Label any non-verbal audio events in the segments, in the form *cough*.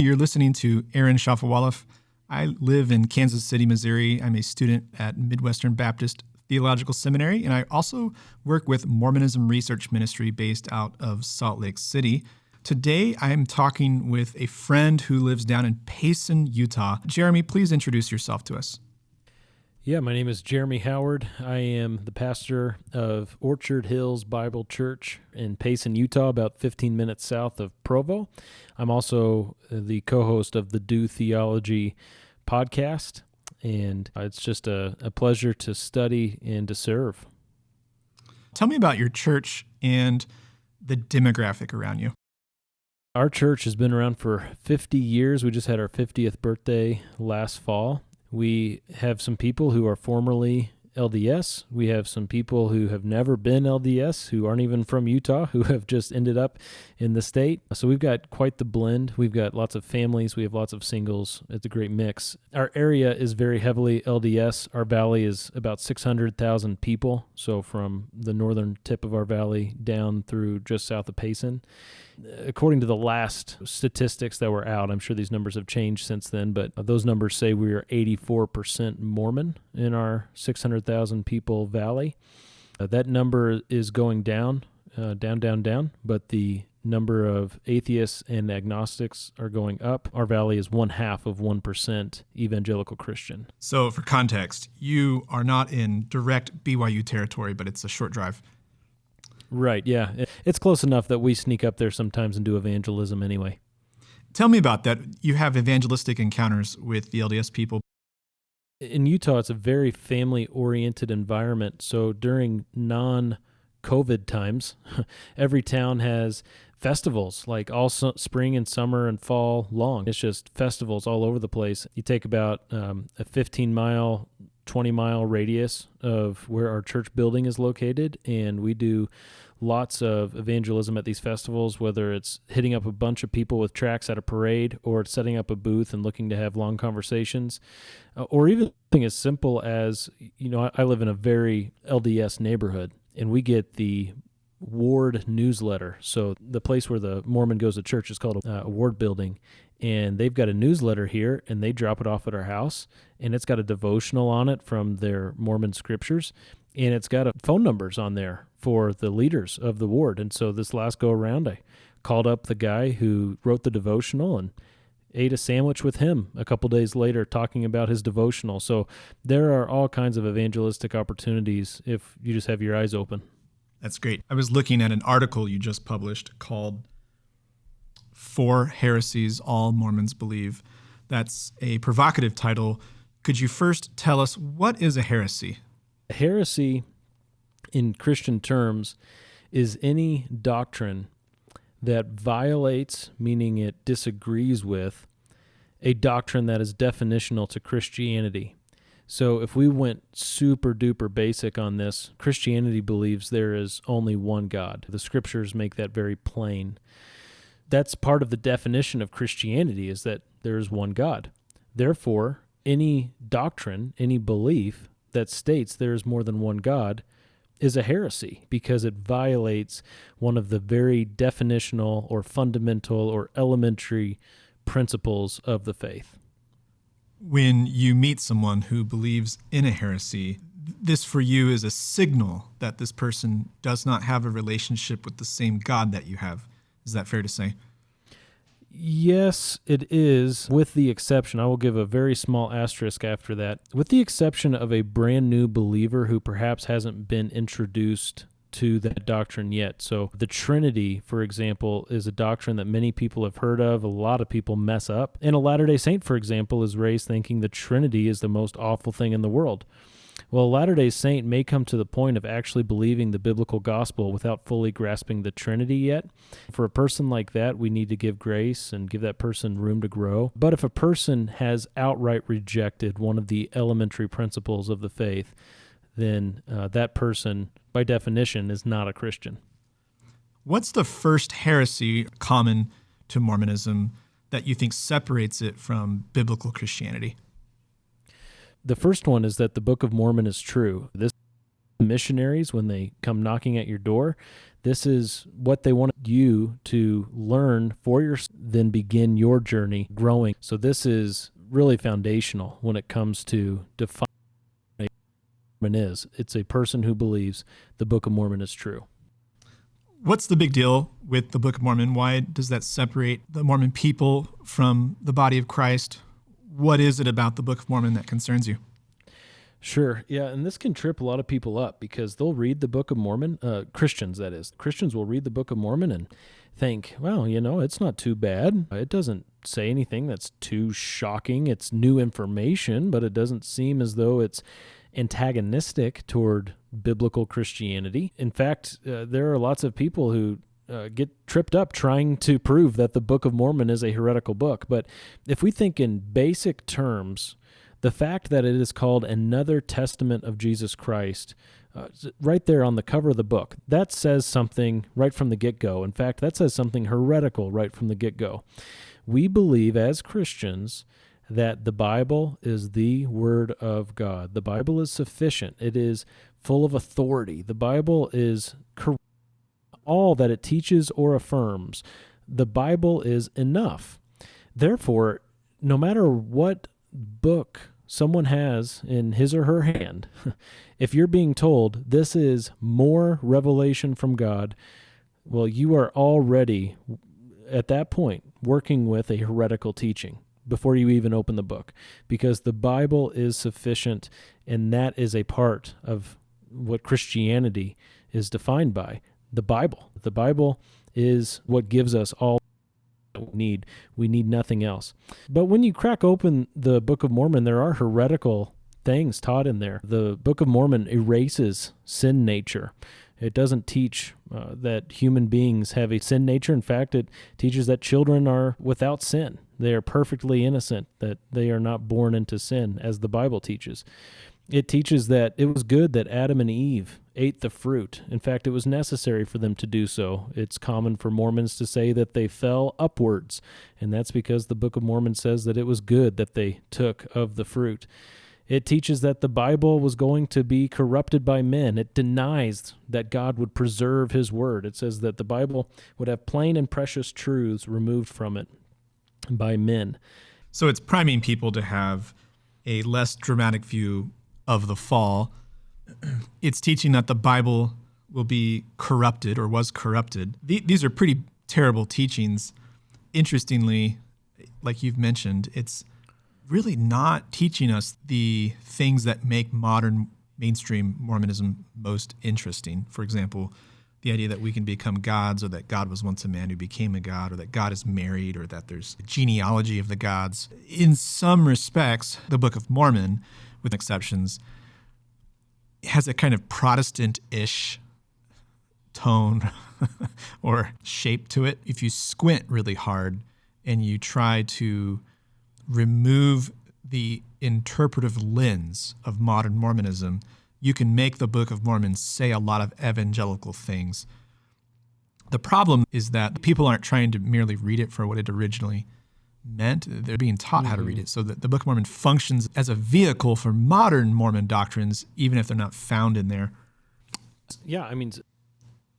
You're listening to Aaron Shafovaloff. I live in Kansas City, Missouri. I'm a student at Midwestern Baptist Theological Seminary, and I also work with Mormonism Research Ministry based out of Salt Lake City. Today, I am talking with a friend who lives down in Payson, Utah. Jeremy, please introduce yourself to us. Yeah, my name is Jeremy Howard. I am the pastor of Orchard Hills Bible Church in Payson, Utah, about 15 minutes south of Provo. I'm also the co host of the Do Theology podcast, and it's just a, a pleasure to study and to serve. Tell me about your church and the demographic around you. Our church has been around for 50 years. We just had our 50th birthday last fall we have some people who are formerly LDS. We have some people who have never been LDS, who aren't even from Utah, who *laughs* have just ended up in the state. So we've got quite the blend. We've got lots of families, we have lots of singles. It's a great mix. Our area is very heavily LDS. Our valley is about 600,000 people. So from the northern tip of our valley down through just south of Payson according to the last statistics that were out, I'm sure these numbers have changed since then, but those numbers say we are 84% Mormon in our 600,000 people valley. Uh, that number is going down, uh, down, down, down, but the number of atheists and agnostics are going up. Our valley is one half of 1% evangelical Christian. So, for context, you are not in direct BYU territory, but it's a short drive. Right. Yeah. It's close enough that we sneak up there sometimes and do evangelism anyway. Tell me about that. You have evangelistic encounters with the LDS people. In Utah, it's a very family oriented environment. So during non COVID times, *laughs* every town has festivals like all su- spring and summer and fall long. It's just festivals all over the place. You take about um, a 15 mile 20 mile radius of where our church building is located, and we do lots of evangelism at these festivals, whether it's hitting up a bunch of people with tracts at a parade or setting up a booth and looking to have long conversations, uh, or even something as simple as, you know, I, I live in a very LDS neighborhood and we get the ward newsletter. So the place where the Mormon goes to church is called a, a ward building, and they've got a newsletter here, and they drop it off at our house, and it's got a devotional on it from their Mormon scriptures, and it's got a, phone numbers on there for the leaders of the ward. And so this last go around, I called up the guy who wrote the devotional and ate a sandwich with him a couple days later talking about his devotional. So there are all kinds of evangelistic opportunities if you just have your eyes open. That's great. I was looking at an article you just published called Four Heresies All Mormons Believe. That's a provocative title. Could you first tell us what is a heresy? A heresy, in Christian terms, is any doctrine that violates, meaning it disagrees with, a doctrine that is definitional to Christianity. So if we went super duper basic on this, Christianity believes there is only one God. The scriptures make that very plain. That's part of the definition of Christianity is that there is one God. Therefore, any doctrine, any belief that states there is more than one God is a heresy because it violates one of the very definitional or fundamental or elementary principles of the faith when you meet someone who believes in a heresy, this for you is a signal that this person does not have a relationship with the same God that you have. Is that fair to say? Yes, it is, with the exception, I will give a very small asterisk after that, with the exception of a brand new believer who perhaps hasn't been introduced to that doctrine yet. So, the Trinity, for example, is a doctrine that many people have heard of, a lot of people mess up. And a Latter day Saint, for example, is raised thinking the Trinity is the most awful thing in the world. Well, a Latter day Saint may come to the point of actually believing the biblical gospel without fully grasping the Trinity yet. For a person like that, we need to give grace and give that person room to grow. But if a person has outright rejected one of the elementary principles of the faith, then uh, that person, by definition, is not a Christian. What's the first heresy common to Mormonism that you think separates it from biblical Christianity? The first one is that the Book of Mormon is true. This missionaries when they come knocking at your door. This is what they want you to learn for your then begin your journey growing. So this is really foundational when it comes to defining Mormon is. It's a person who believes the Book of Mormon is true. What's the big deal with the Book of Mormon? Why does that separate the Mormon people from the body of Christ? What is it about the Book of Mormon that concerns you? Sure. Yeah. And this can trip a lot of people up because they'll read the Book of Mormon, uh, Christians, that is. Christians will read the Book of Mormon and think, well, you know, it's not too bad. It doesn't say anything that's too shocking. It's new information, but it doesn't seem as though it's antagonistic toward biblical Christianity. In fact, uh, there are lots of people who uh, get tripped up trying to prove that the Book of Mormon is a heretical book. But if we think in basic terms, the fact that it is called another testament of Jesus Christ, uh, right there on the cover of the book, that says something right from the get go. In fact, that says something heretical right from the get go. We believe as Christians that the Bible is the Word of God. The Bible is sufficient, it is full of authority. The Bible is correct. All that it teaches or affirms, the Bible is enough. Therefore, no matter what book someone has in his or her hand, *laughs* if you're being told this is more revelation from God, well, you are already at that point working with a heretical teaching before you even open the book because the Bible is sufficient and that is a part of what Christianity is defined by the Bible. The Bible is what gives us all we need. We need nothing else. But when you crack open the Book of Mormon, there are heretical things taught in there. The Book of Mormon erases sin nature. It doesn't teach uh, that human beings have a sin nature. In fact, it teaches that children are without sin. They are perfectly innocent, that they are not born into sin, as the Bible teaches. It teaches that it was good that Adam and Eve ate the fruit. In fact, it was necessary for them to do so. It's common for Mormons to say that they fell upwards, and that's because the Book of Mormon says that it was good that they took of the fruit. It teaches that the Bible was going to be corrupted by men. It denies that God would preserve his word. It says that the Bible would have plain and precious truths removed from it by men. So it's priming people to have a less dramatic view of the fall. *clears throat* It's teaching that the Bible will be corrupted or was corrupted. These are pretty terrible teachings. Interestingly, like you've mentioned, it's really not teaching us the things that make modern mainstream Mormonism most interesting. For example, the idea that we can become gods, or that God was once a man who became a god, or that God is married, or that there's a genealogy of the gods. In some respects, the Book of Mormon, with exceptions, has a kind of Protestant ish tone *laughs* or shape to it. If you squint really hard and you try to remove the interpretive lens of modern Mormonism, you can make the Book of Mormon say a lot of evangelical things. The problem is that people aren't trying to merely read it for what it originally meant. They're being taught mm-hmm. how to read mm-hmm. it. So that the Book of Mormon functions as a vehicle for modern Mormon doctrines, even if they're not found in there. Yeah, I mean,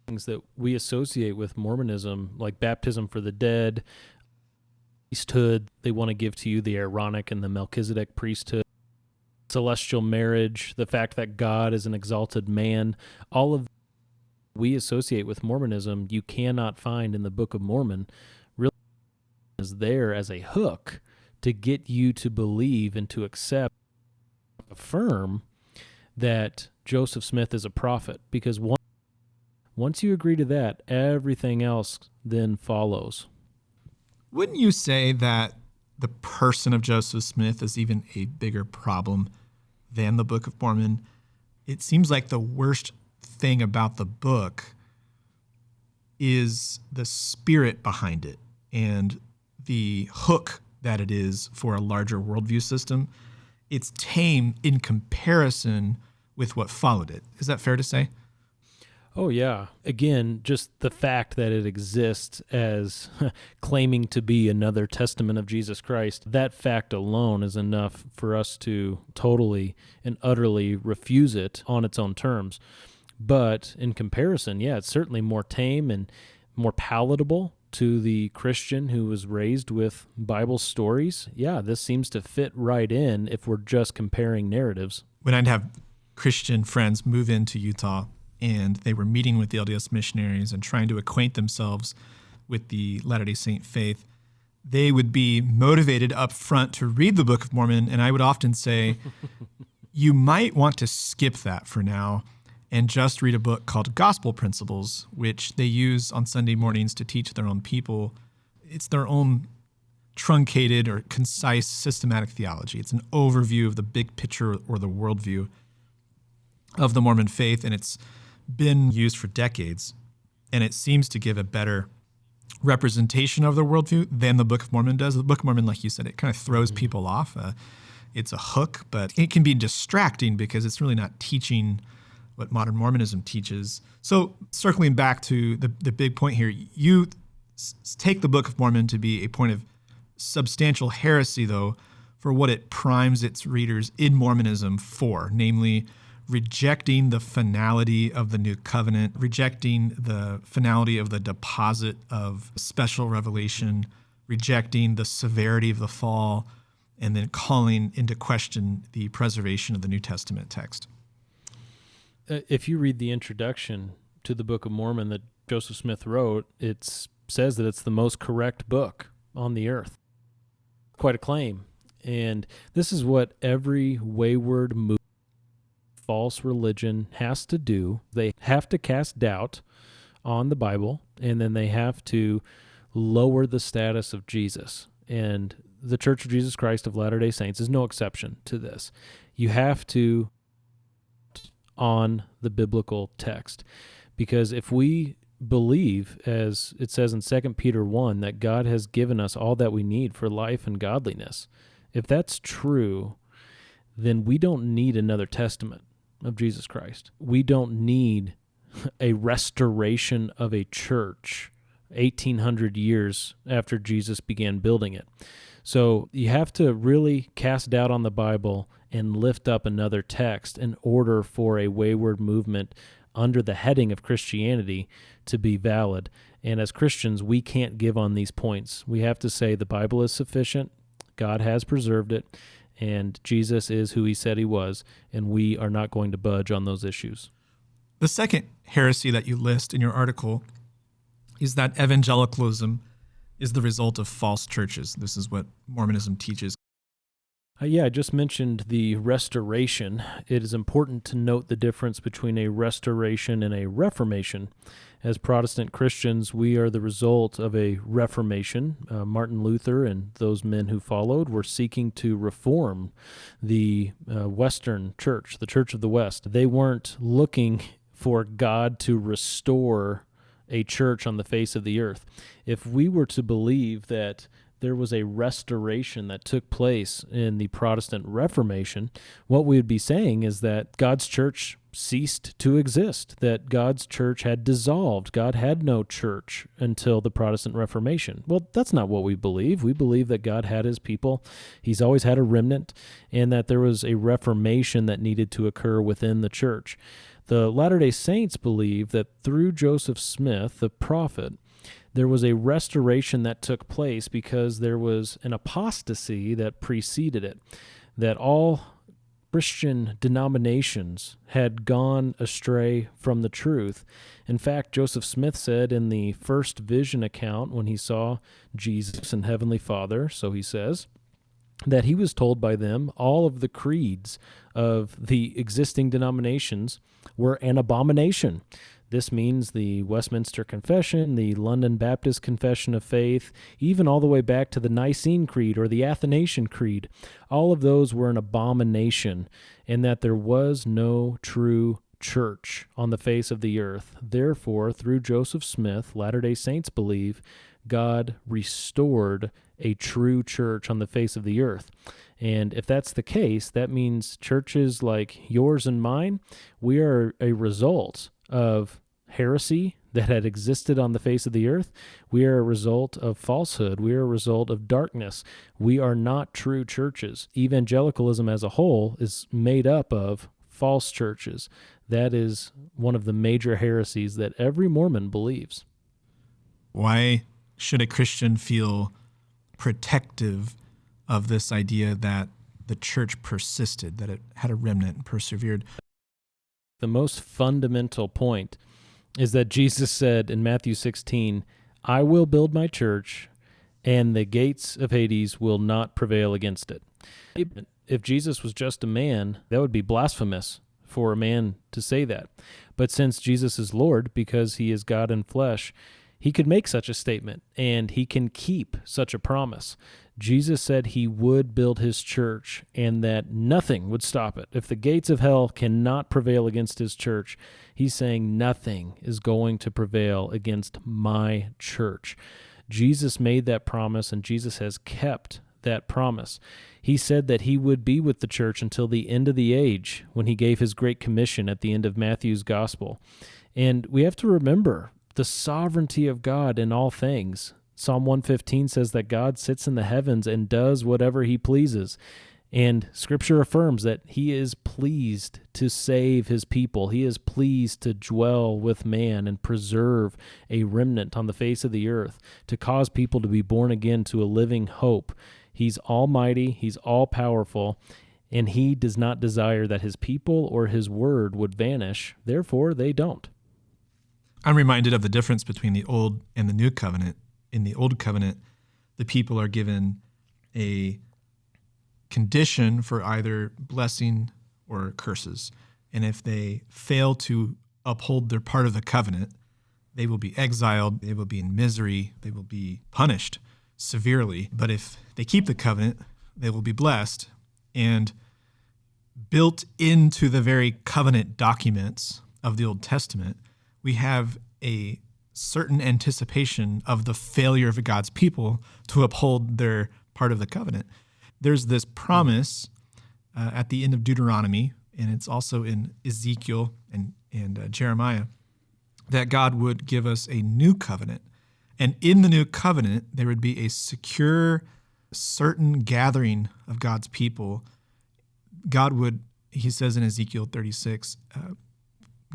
things that we associate with Mormonism, like baptism for the dead, priesthood. They want to give to you the Aaronic and the Melchizedek priesthood, celestial marriage, the fact that God is an exalted man. All of we associate with Mormonism, you cannot find in the Book of Mormon. Really is there as a hook to get you to believe and to accept, affirm that Joseph Smith is a prophet. Because once once you agree to that, everything else then follows. Wouldn't you say that the person of Joseph Smith is even a bigger problem than the Book of Mormon? It seems like the worst thing about the book is the spirit behind it and the hook that it is for a larger worldview system. It's tame in comparison with what followed it. Is that fair to say? Oh, yeah. Again, just the fact that it exists as *laughs* claiming to be another testament of Jesus Christ, that fact alone is enough for us to totally and utterly refuse it on its own terms. But in comparison, yeah, it's certainly more tame and more palatable to the Christian who was raised with Bible stories. Yeah, this seems to fit right in if we're just comparing narratives. When I'd have Christian friends move into Utah, and they were meeting with the LDS missionaries and trying to acquaint themselves with the Latter day Saint faith, they would be motivated up front to read the Book of Mormon. And I would often say, *laughs* you might want to skip that for now and just read a book called Gospel Principles, which they use on Sunday mornings to teach their own people. It's their own truncated or concise systematic theology. It's an overview of the big picture or the worldview of the Mormon faith, and it's been used for decades, and it seems to give a better representation of their worldview than the Book of Mormon does. The Book of Mormon, like you said, it kind of throws mm-hmm. people off. Uh, it's a hook, but it can be distracting because it's really not teaching what modern Mormonism teaches. So, circling back to the, the big point here, you s- take the Book of Mormon to be a point of substantial heresy, though, for what it primes its readers in Mormonism for, namely rejecting the finality of the new covenant, rejecting the finality of the deposit of special revelation, rejecting the severity of the fall, and then calling into question the preservation of the New Testament text. Uh, if you read the introduction to the Book of Mormon that Joseph Smith wrote, it says that it's the most correct book on the earth. Quite a claim. And this is what every wayward movement false religion has to do. They have to cast doubt on the Bible, and then they have to lower the status of Jesus. And the Church of Jesus Christ of Latter day Saints is no exception to this. You have to on the biblical text. Because if we believe, as it says in 2 Peter 1, that God has given us all that we need for life and godliness, if that's true, then we don't need another testament of Jesus Christ. We don't need a restoration of a church 1800 years after Jesus began building it. So you have to really cast doubt on the Bible and lift up another text in order for a wayward movement under the heading of Christianity to be valid. And as Christians, we can't give on these points. We have to say the Bible is sufficient, God has preserved it, and Jesus is who he said he was, and we are not going to budge on those issues. The second heresy that you list in your article is that evangelicalism is the result of false churches. This is what Mormonism teaches. Uh, yeah, I just mentioned the restoration. It is important to note the difference between a restoration and a reformation. As Protestant Christians, we are the result of a reformation. Uh, Martin Luther and those men who followed were seeking to reform the uh, Western church, the Church of the West. They weren't looking for God to restore a church on the face of the earth. If we were to believe that there was a restoration that took place in the Protestant Reformation, what we would be saying is that God's church ceased to exist, that God's church had dissolved. God had no church until the Protestant Reformation. Well, that's not what we believe. We believe that God had his people, he's always had a remnant, and that there was a reformation that needed to occur within the church. The Latter day Saints believe that through Joseph Smith, the prophet, there was a restoration that took place because there was an apostasy that preceded it. That all Christian denominations had gone astray from the truth. In fact, Joseph Smith said in the first vision account when he saw Jesus and Heavenly Father, so he says, that he was told by them all of the creeds of the existing denominations were an abomination. This means the Westminster Confession, the London Baptist Confession of Faith, even all the way back to the Nicene Creed or the Athanasian Creed. All of those were an abomination, in that there was no true church on the face of the earth. Therefore, through Joseph Smith, Latter day Saints believe God restored a true church on the face of the earth. And if that's the case, that means churches like yours and mine, we are a result of heresy that had existed on the face of the earth. We are a result of falsehood. We are a result of darkness. We are not true churches. Evangelicalism as a whole is made up of false churches. That is one of the major heresies that every Mormon believes. Why should a Christian feel protective of this idea that the church persisted, that it had a remnant and persevered? The most fundamental point is that Jesus said in Matthew 16, I will build my church, and the gates of Hades will not prevail against it. If Jesus was just a man, that would be blasphemous for a man to say that. But since Jesus is Lord, because he is God in flesh, he could make such a statement and he can keep such a promise. Jesus said he would build his church and that nothing would stop it. If the gates of hell cannot prevail against his church, he's saying nothing is going to prevail against my church. Jesus made that promise and Jesus has kept that promise. He said that he would be with the church until the end of the age when he gave his great commission at the end of Matthew's gospel. And we have to remember the sovereignty of God in all things. Psalm 115 says that God sits in the heavens and does whatever he pleases. And scripture affirms that he is pleased to save his people. He is pleased to dwell with man and preserve a remnant on the face of the earth, to cause people to be born again to a living hope. He's almighty, he's all powerful, and he does not desire that his people or his word would vanish. Therefore, they don't. I'm reminded of the difference between the old and the new covenant in the old covenant, the people are given a condition for either blessing or curses. And if they fail to uphold their part of the covenant, they will be exiled, they will be in misery, they will be punished severely. But if they keep the covenant, they will be blessed. And built into the very covenant documents of the Old Testament, we have a certain anticipation of the failure of God's people to uphold their part of the covenant. There's this promise uh, at the end of Deuteronomy, and it's also in Ezekiel and, and uh, Jeremiah, that God would give us a new covenant. And in the new covenant, there would be a secure, certain gathering of God's people. God would, he says in Ezekiel 36, uh,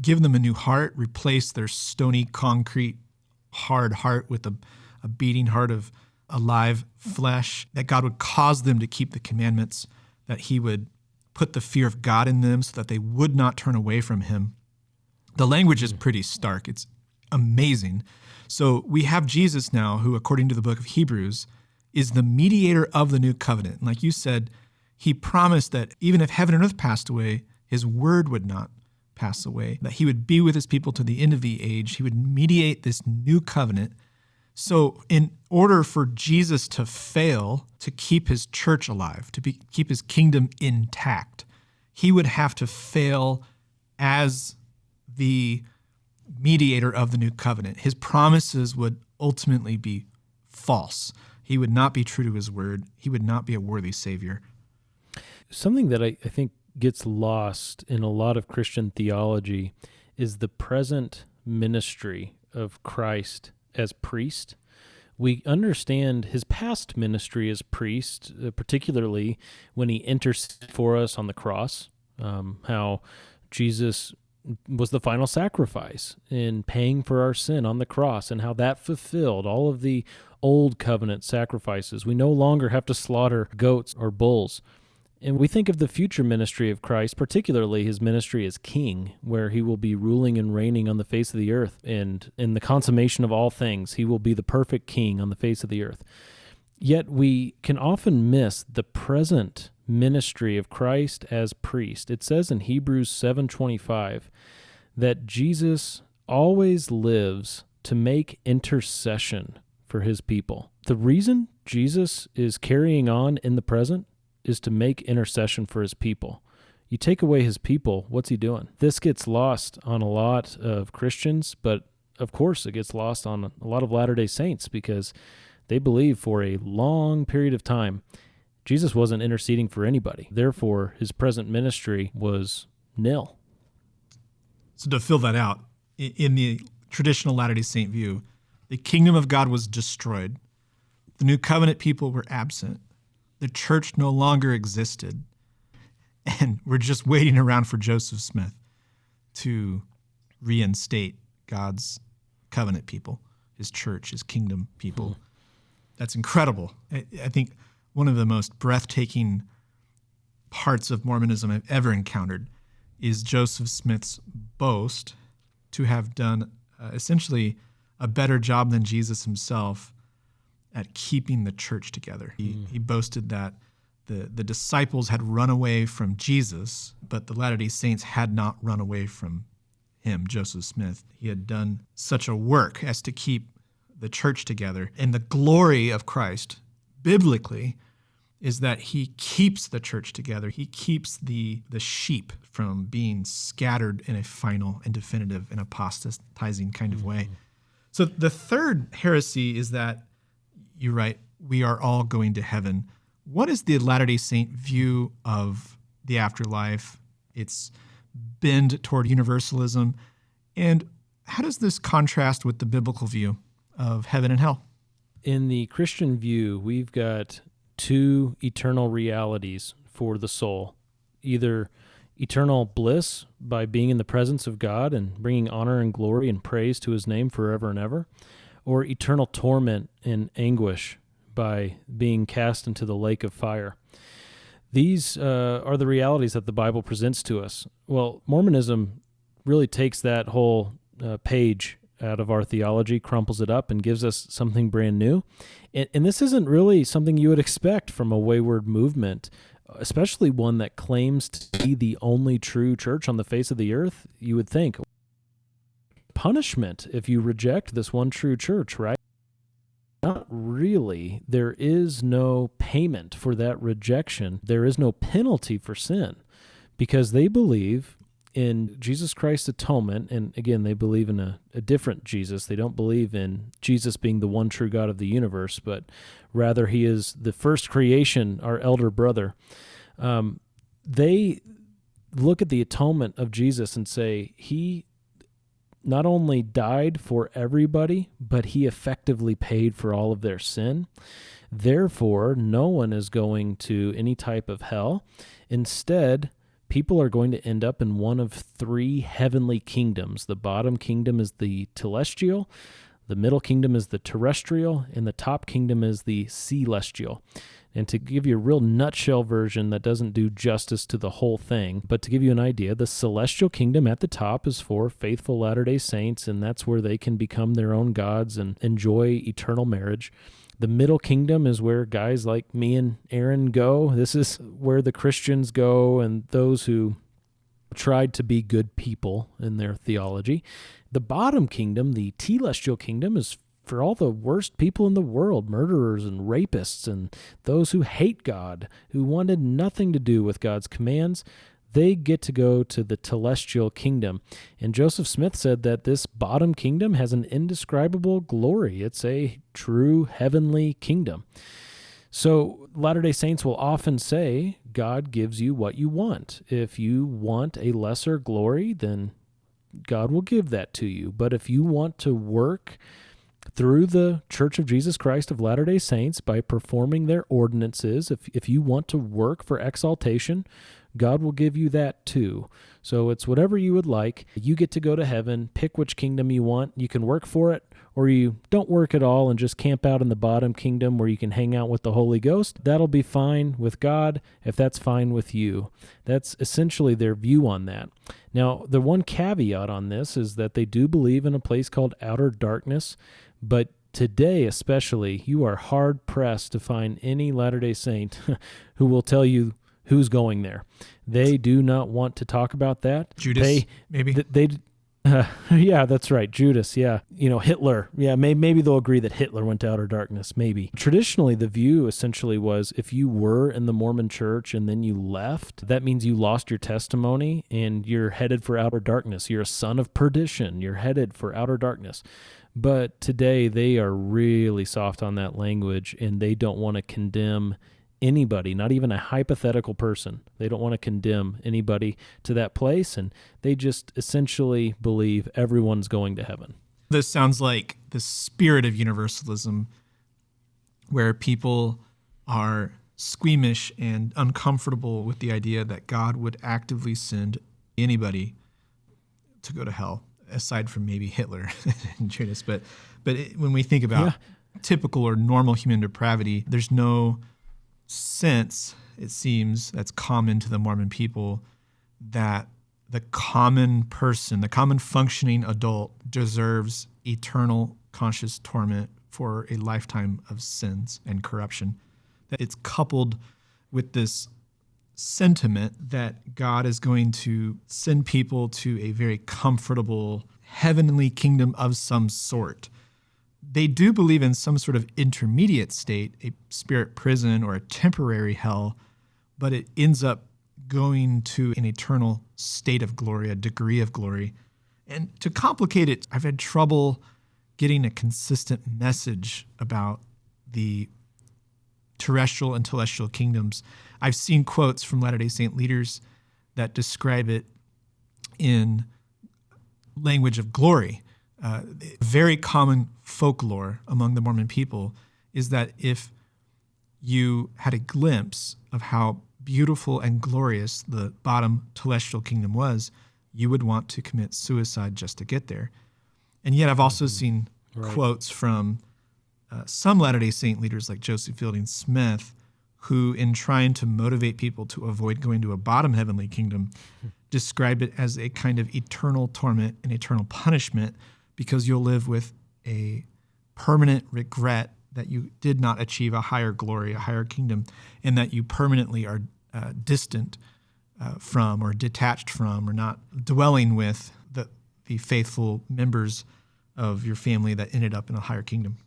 give them a new heart, replace their stony, concrete, hard heart with a, a beating heart of alive flesh, that God would cause them to keep the commandments, that He would put the fear of God in them so that they would not turn away from Him. The language is pretty stark. It's amazing. So we have Jesus now, who, according to the book of Hebrews, is the mediator of the new covenant. And like you said, he promised that even if heaven and earth passed away, his word would not pass away, that he would be with his people to the end of the age. He would mediate this new covenant. So, in order for Jesus to fail to keep his church alive, to be, keep his kingdom intact, he would have to fail as the mediator of the new covenant. His promises would ultimately be false. He would not be true to his word. He would not be a worthy savior. Something that I, I think gets lost in a lot of Christian theology is the present ministry of Christ as priest. We understand his past ministry as priest, uh, particularly when he interceded for us on the cross, um, how Jesus was the final sacrifice in paying for our sin on the cross, and how that fulfilled all of the old covenant sacrifices. We no longer have to slaughter goats or bulls. And we think of the future ministry of Christ, particularly his ministry as king, where he will be ruling and reigning on the face of the earth. And in the consummation of all things, he will be the perfect king on the face of the earth. Yet we can often miss the present ministry of Christ as priest. It says in Hebrews 7:25 that Jesus always lives to make intercession for his people. The reason Jesus is carrying on in the present is to make intercession for his people. You take away his people, what's he doing? This gets lost on a lot of Christians, but of course it gets lost on a lot of Latter day Saints because they believe for a long period of time Jesus wasn't interceding for anybody. Therefore, his present ministry was nil. So, to fill that out, in the traditional Latter day Saint view, the kingdom of God was destroyed. The new covenant people were absent. The church no longer existed. And we're just waiting around for Joseph Smith to reinstate God's covenant people, his church, his kingdom people. Hmm. That's incredible. I, I think one of the most breathtaking parts of Mormonism I've ever encountered is Joseph Smith's boast to have done uh, essentially a better job than Jesus himself at keeping the church together. He, mm. he boasted that the, the disciples had run away from Jesus, but the Latter day Saints had not run away from him, Joseph Smith. He had done such a work as to keep the church together. And the glory of Christ, biblically, is that he keeps the church together. He keeps the, the sheep from being scattered in a final and definitive and apostatizing kind of way. Mm-hmm. So the third heresy is that you write, we are all going to heaven. What is the Latter day Saint view of the afterlife, its bend toward universalism, and how does this contrast with the biblical view of heaven and hell? In the Christian view, we've got two eternal realities for the soul either eternal bliss by being in the presence of God and bringing honor and glory and praise to his name forever and ever, or eternal torment and anguish by being cast into the lake of fire. These uh, are the realities that the Bible presents to us. Well, Mormonism really takes that whole uh, page out of our theology, crumples it up, and gives us something brand new. And, and this isn't really something you would expect from a wayward movement, especially one that claims to be the only true church on the face of the earth. You would think punishment if you reject this one true church, right? Not really. There is no payment for that rejection. There is no penalty for sin because they believe in Jesus Christ's atonement, and again, they believe in a, a, different Jesus. They don't believe in Jesus being the one true God of the universe, but rather he is the first creation, our elder brother. Um, they look at the atonement of Jesus and say, He not only died for everybody, but He effectively paid for all of their sin. Therefore, no one is going to any type of hell. Instead, people are going to end up in one of three heavenly kingdoms. The bottom kingdom is the telestial, the middle kingdom is the terrestrial, and the top kingdom is the celestial. And to give you a real nutshell version that doesn't do justice to the whole thing, but to give you an idea, the celestial kingdom at the top is for faithful Latter day Saints, and that's where they can become their own gods and enjoy eternal marriage. The middle kingdom is where guys like me and Aaron go. This is where the Christians go and those who tried to be good people in their theology. The bottom kingdom, the telestial kingdom, is for all the worst people in the world murderers and rapists and those who hate God, who wanted nothing to do with God's commands they get to go to the telestial kingdom. And Joseph Smith said that this bottom kingdom has an indescribable glory. It's a true heavenly kingdom. So Latter day Saints will often say, God gives you what you want. If you want a lesser glory, then God will give that to you. But if you want to work through the Church of Jesus Christ of Latter day Saints by performing their ordinances, if, if you want to work for exaltation, God will give you that too. So it's whatever you would like. You get to go to heaven, pick which kingdom you want. You can work for it, or you don't work at all and just camp out in the bottom kingdom where you can hang out with the Holy Ghost. That'll be fine with God if that's fine with you. That's essentially their view on that. Now, the one caveat on this is that they do believe in a place called outer darkness, but today especially, you are hard pressed to find any Latter day Saint *laughs* who will tell you who's going there. They do not want to talk about that. Judas, they, maybe they. Uh, *laughs* yeah, that's right. Judas. Yeah, you know Hitler. Yeah, may- maybe they'll agree that Hitler went to outer darkness. Maybe traditionally, the view essentially was if you were in the Mormon Church and then you left, that means you lost your testimony and you're headed for outer darkness. You're a son of perdition. You're headed for outer darkness. But today they are really soft on that language and they don't want to condemn anybody, not even a hypothetical person. They don't want to condemn anybody to that place, and they just essentially believe everyone's going to heaven. This sounds like the spirit of universalism, where people are squeamish and uncomfortable with the idea that God would actively send anybody to go to hell, aside from maybe Hitler *laughs* and Judas. But but it, when we think about yeah. typical or normal human depravity, there's no sense, it seems, that's common to the Mormon people that the common person, the common functioning adult, deserves eternal conscious torment for a lifetime of sins and corruption. That it's coupled with this sentiment that God is going to send people to a very comfortable heavenly kingdom of some sort. They do believe in some sort of intermediate state, a spirit prison or a temporary hell, but it ends up going to an eternal state of glory, a degree of glory. And to complicate it, I've had trouble getting a consistent message about the terrestrial and telestial kingdoms. I've seen quotes from Latter day Saint leaders that describe it in language of glory. Uh, very common folklore among the Mormon people is that if you had a glimpse of how beautiful and glorious the bottom telestial kingdom was, you would want to commit suicide just to get there. And yet, I've also mm-hmm. seen right. quotes from uh, some Latter day Saint leaders like Joseph Fielding Smith, who, in trying to motivate people to avoid going to a bottom heavenly kingdom, described it as a kind of eternal torment and eternal punishment because you'll live with a permanent regret that you did not achieve a higher glory, a higher kingdom, and that you permanently are uh, distant uh, from or detached from or not dwelling with the, the faithful members of your family that ended up in a higher kingdom.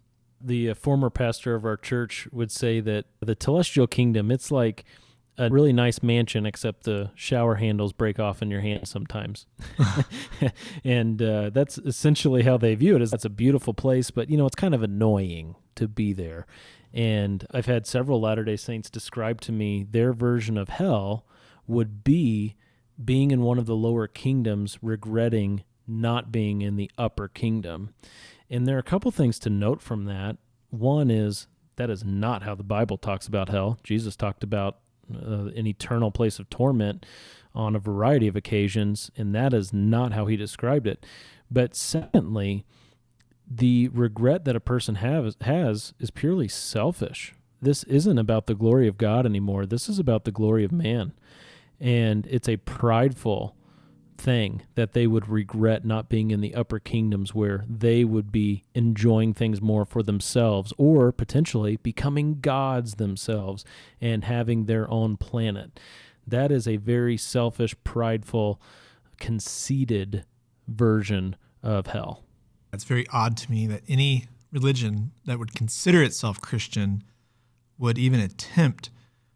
The uh, former pastor of our church would say that the celestial kingdom, it's like a really nice mansion, except the shower handles break off in your hand sometimes. *laughs* *laughs* and uh, that's essentially how they view it. Is that's a beautiful place, but you know it's kind of annoying to be there. And I've had several Latter Day Saints describe to me their version of hell would be being in one of the lower kingdoms, regretting not being in the upper kingdom. And there are a couple things to note from that. One is that is not how the Bible talks about hell. Jesus talked about uh, an eternal place of torment on a variety of occasions, and that is not how he described it. But secondly, the regret that a person has has is purely selfish. This isn't about the glory of God anymore. This is about the glory of man. And it's a prideful thing that they would regret not being in the upper kingdoms where they would be enjoying things more for themselves or potentially becoming gods themselves and having their own planet. That is a very selfish, prideful, conceited version of hell. It's very odd to me that any religion that would consider itself Christian would even attempt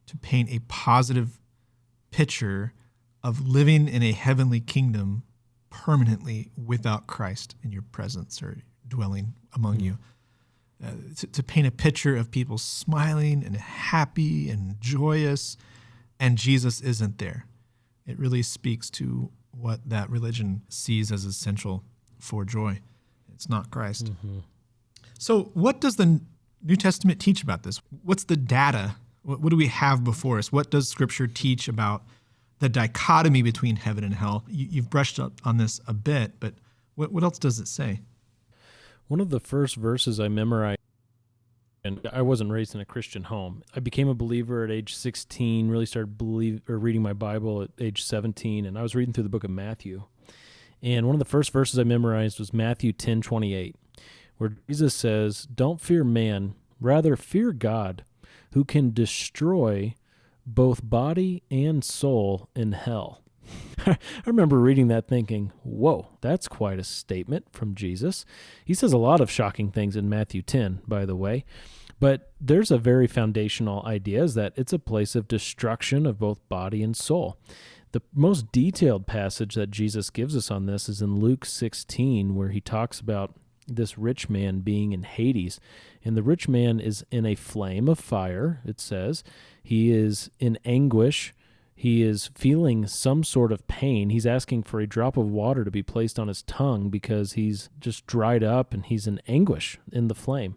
to paint a positive picture of living in a heavenly kingdom permanently without Christ in your presence or dwelling among mm-hmm. you. Uh, to, to, paint a picture of people smiling and happy and joyous, and Jesus isn't there. It really speaks to what that religion sees as essential for joy. It's not Christ. Mm-hmm. So, what does the New Testament teach about this? What's the data? What, what do we have before us? What does Scripture teach about the dichotomy between heaven and hell? You, have brushed up on this a bit, but what, what else does it say? One of the first verses I memorized and I wasn't raised in a Christian home. I became a believer at age 16, really started believe or reading my Bible at age 17, and I was reading through the book of Matthew. And one of the first verses I memorized was Matthew 10 28, where Jesus says, Don't fear man, rather fear God, who can destroy both body and soul in hell. *laughs* I remember reading that thinking, whoa, that's quite a statement from Jesus. He says a lot of shocking things in Matthew 10, by the way. But there's a very foundational idea is that it's a place of destruction of both body and soul. The most detailed passage that Jesus gives us on this is in Luke 16, where he talks about this rich man being in Hades. And the rich man is in a flame of fire, it says. He is in anguish. He is feeling some sort of pain. He's asking for a drop of water to be placed on his tongue because he's just dried up and he's in anguish in the flame.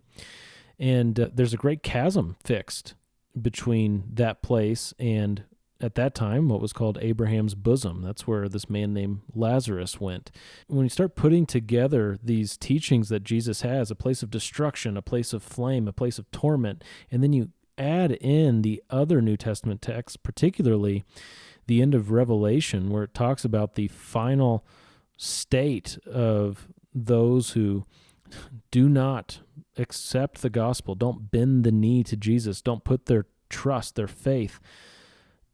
And uh, there's a great chasm fixed between that place and at that time what was called Abraham's bosom. That's where this man named Lazarus went. When you start putting together these teachings that Jesus has, a place of destruction, a place of flame, a place of torment, and then you add in the other New Testament texts, particularly the end of Revelation, where it talks about the final state of those who do not accept the gospel, don't bend the knee to Jesus, don't put their trust, their faith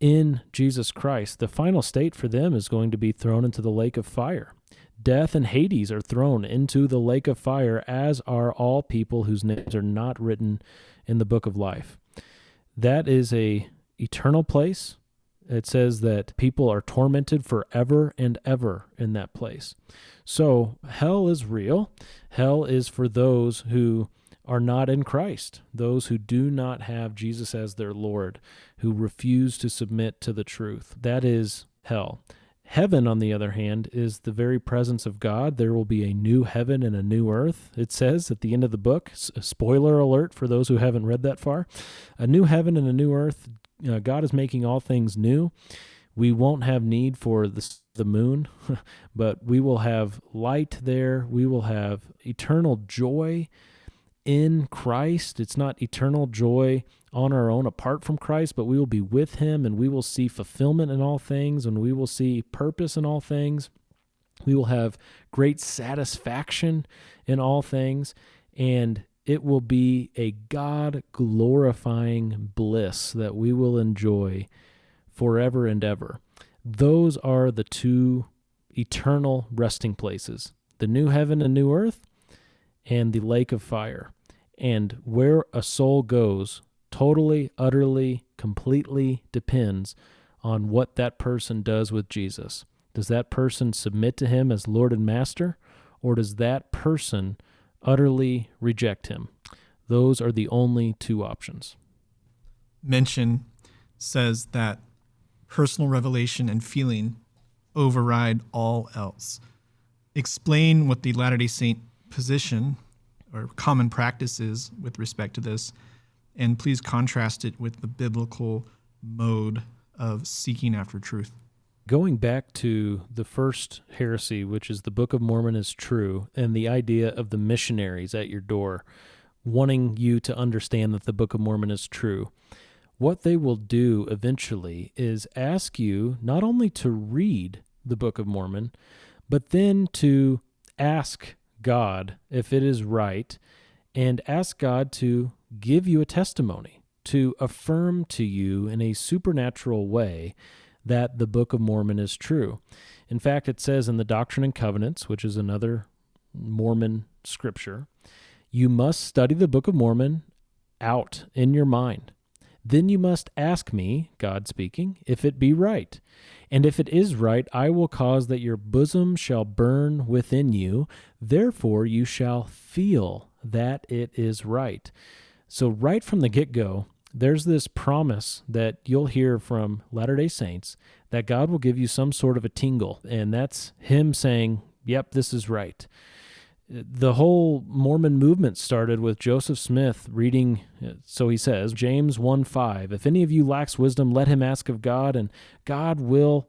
in Jesus Christ. The final state for them is going to be thrown into the lake of fire. Death and Hades are thrown into the lake of fire, as are all people whose names are not written in the book of life. That is a eternal place. It says that people are tormented forever and ever in that place. So hell is real. Hell is for those who are not in Christ, those who do not have Jesus as their Lord, who refuse to submit to the truth. That is hell. Heaven, on the other hand, is the very presence of God. There will be a new heaven and a new earth, it says at the end of the book. Spoiler alert for those who haven't read that far. A new heaven and a new earth. Uh, God is making all things new. We won't have need for the, the moon, *laughs* but we will have light there. We will have eternal joy in Christ. It's not eternal joy on our own apart from Christ, but we will be with Him and we will see fulfillment in all things and we will see purpose in all things. We will have great satisfaction in all things. And it will be a God glorifying bliss that we will enjoy forever and ever. Those are the two eternal resting places the new heaven and new earth, and the lake of fire. And where a soul goes totally, utterly, completely depends on what that person does with Jesus. Does that person submit to him as Lord and Master, or does that person utterly reject him? Those are the only two options. Mention says that personal revelation and feeling override all else. Explain what the Latter day Saint position or common practice is with respect to this, and please contrast it with the biblical mode of seeking after truth. Going back to the first heresy, which is the Book of Mormon is true, and the idea of the missionaries at your door wanting you to understand that the Book of Mormon is true, what they will do eventually is ask you not only to read the Book of Mormon, but then to ask God if it is right and ask God to give you a testimony, to affirm to you in a supernatural way that the Book of Mormon is true. In fact, it says in the Doctrine and Covenants, which is another Mormon scripture, you must study the Book of Mormon out in your mind. Then you must ask me, God speaking, if it be right. And if it is right, I will cause that your bosom shall burn within you. Therefore, you shall feel that it is right. So, right from the get go, there's this promise that you'll hear from Latter day Saints that God will give you some sort of a tingle. And that's Him saying, Yep, this is right the whole Mormon movement started with Joseph Smith reading, so he says, James 1 5. If any of you lacks wisdom, let him ask of God, and God will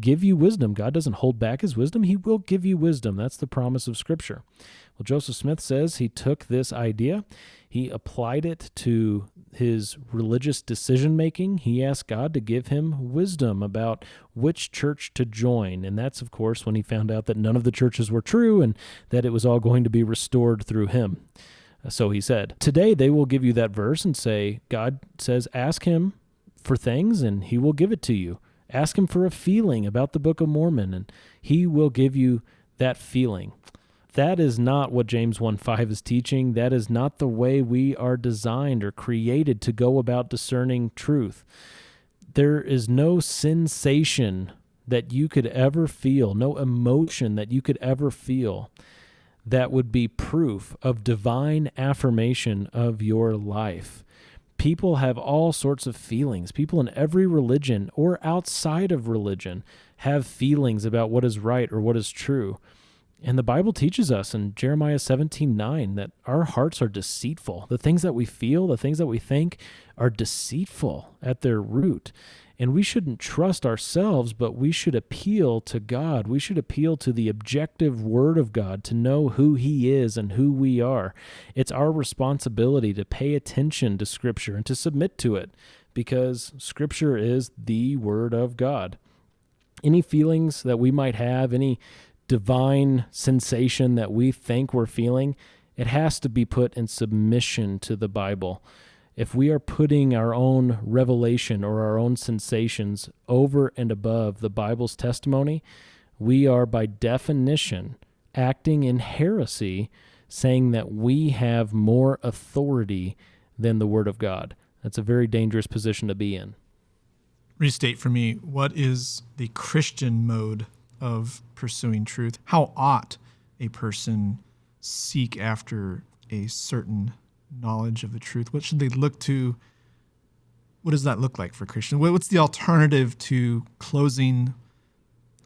give you wisdom. God doesn't hold back his wisdom, he will give you wisdom. That's the promise of Scripture. Well, Joseph Smith says he took this idea, he applied it to his religious decision making. He asked God to give him wisdom about which church to join. And that's, of course, when he found out that none of the churches were true and that it was all going to be restored through him. Uh, so he said, Today they will give you that verse and say, God says, ask him for things and he will give it to you. Ask him for a feeling about the Book of Mormon and he will give you that feeling. That is not what James 1 5 is teaching. That is not the way we are designed or created to go about discerning truth. There is no sensation that you could ever feel, no emotion that you could ever feel that would be proof of divine affirmation of your life. People have all sorts of feelings. People in every religion or outside of religion have feelings about what is right or what is true. And the Bible teaches us in Jeremiah 17 9 that our hearts are deceitful. The things that we feel, the things that we think are deceitful at their root. And we shouldn't trust ourselves, but we should appeal to God. We should appeal to the objective Word of God to know who He is and who we are. It's our responsibility to pay attention to Scripture and to submit to it because Scripture is the Word of God. Any feelings that we might have, any divine sensation that we think we're feeling, it has to be put in submission to the Bible if we are putting our own revelation or our own sensations over and above the Bible's testimony, we are by definition acting in heresy, saying that we have more authority than the Word of God. That's a very dangerous position to be in. Restate for me what is the Christian mode of pursuing truth? How ought a person seek after a certain knowledge of the truth? What should they look to? What does that look like for Christians? What's the alternative to closing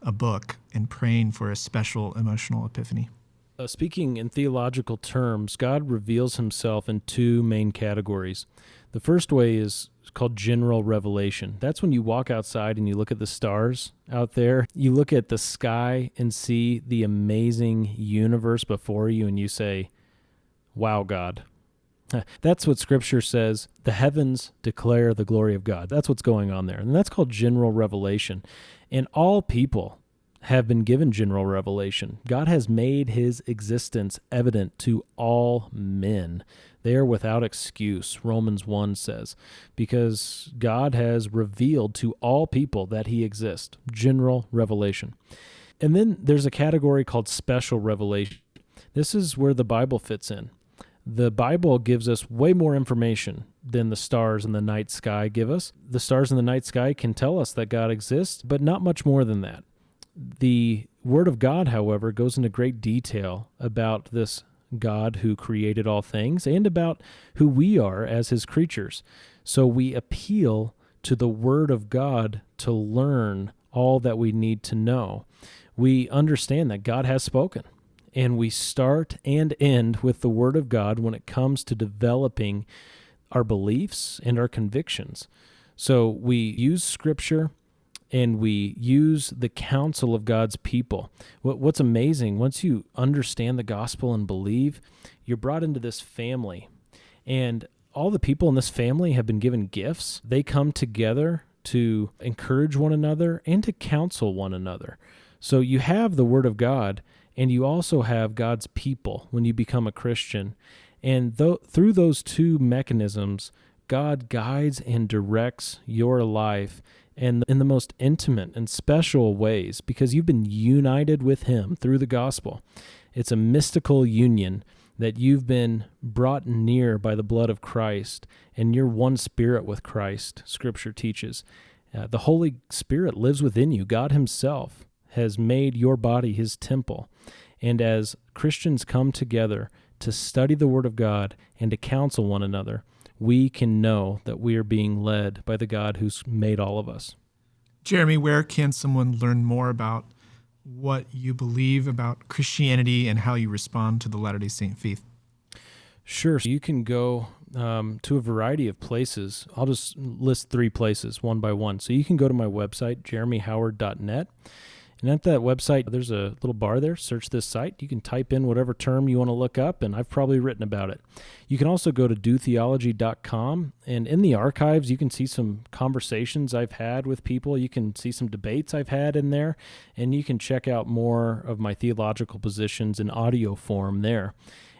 a book and praying for a special emotional epiphany? Uh, speaking in theological terms, God reveals himself in two main categories. The first way is called general revelation. That's when you walk outside and you look at the stars out there. You look at the sky and see the amazing universe before you, and you say, Wow, God, That's what scripture says. The heavens declare the glory of God. That's what's going on there. And that's called general revelation. And all people have been given general revelation. God has made his existence evident to all men. They are without excuse, Romans 1 says, because God has revealed to all people that he exists. General revelation. And then there's a category called special revelation. This is where the Bible fits in the Bible gives us way more information than the stars in the night sky give us. The stars in the night sky can tell us that God exists, but not much more than that. The Word of God, however, goes into great detail about this God who created all things and about who we are as His creatures. So we appeal to the Word of God to learn all that we need to know. We understand that God has spoken and we start and end with the Word of God when it comes to developing our beliefs and our convictions. So we use Scripture and we use the counsel of God's people. What's amazing, once you understand the gospel and believe, you're brought into this family. And all the people in this family have been given gifts. They come together to encourage one another and to counsel one another. So you have the Word of God and you also have God's people when you become a Christian. And th- through those two mechanisms, God guides and directs your life and in the most intimate and special ways because you've been united with him through the gospel. It's a mystical union that you've been brought near by the blood of Christ and you're one spirit with Christ, scripture teaches. Uh, the Holy Spirit lives within you, God Himself has made your body his temple. And as Christians come together to study the Word of God and to counsel one another, we can know that we are being led by the God who's made all of us. Jeremy, where can someone learn more about what you believe about Christianity and how you respond to the Latter day Saint faith? Sure. You can go um, to a variety of places. I'll just list three places one by one. So you can go to my website, jeremyhoward.net. And at that website, there's a little bar there. Search this site. You can type in whatever term you want to look up, and I've probably written about it. You can also go to dotheology.com, and in the archives, you can see some conversations I've had with people. You can see some debates I've had in there, and you can check out more of my theological positions in audio form there.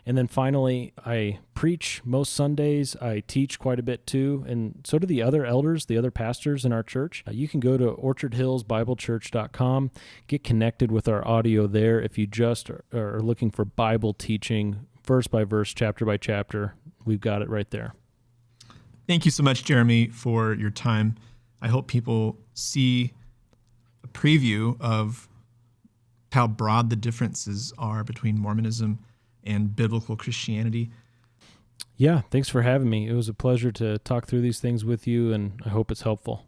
And then finally, I preach most Sundays. I teach quite a bit too. And so do the other elders, the other pastors in our church. Uh, you can go to orchardhillsbiblechurch.com, get connected with our audio there if you just are, are looking for Bible teaching, verse by verse, chapter by chapter. We've got it right there. Thank you so much, Jeremy, for your time. I hope people see a preview of how broad the differences are between Mormonism and biblical Christianity. Yeah, thanks for having me. It was a pleasure to talk through these things with you, and I hope it's helpful.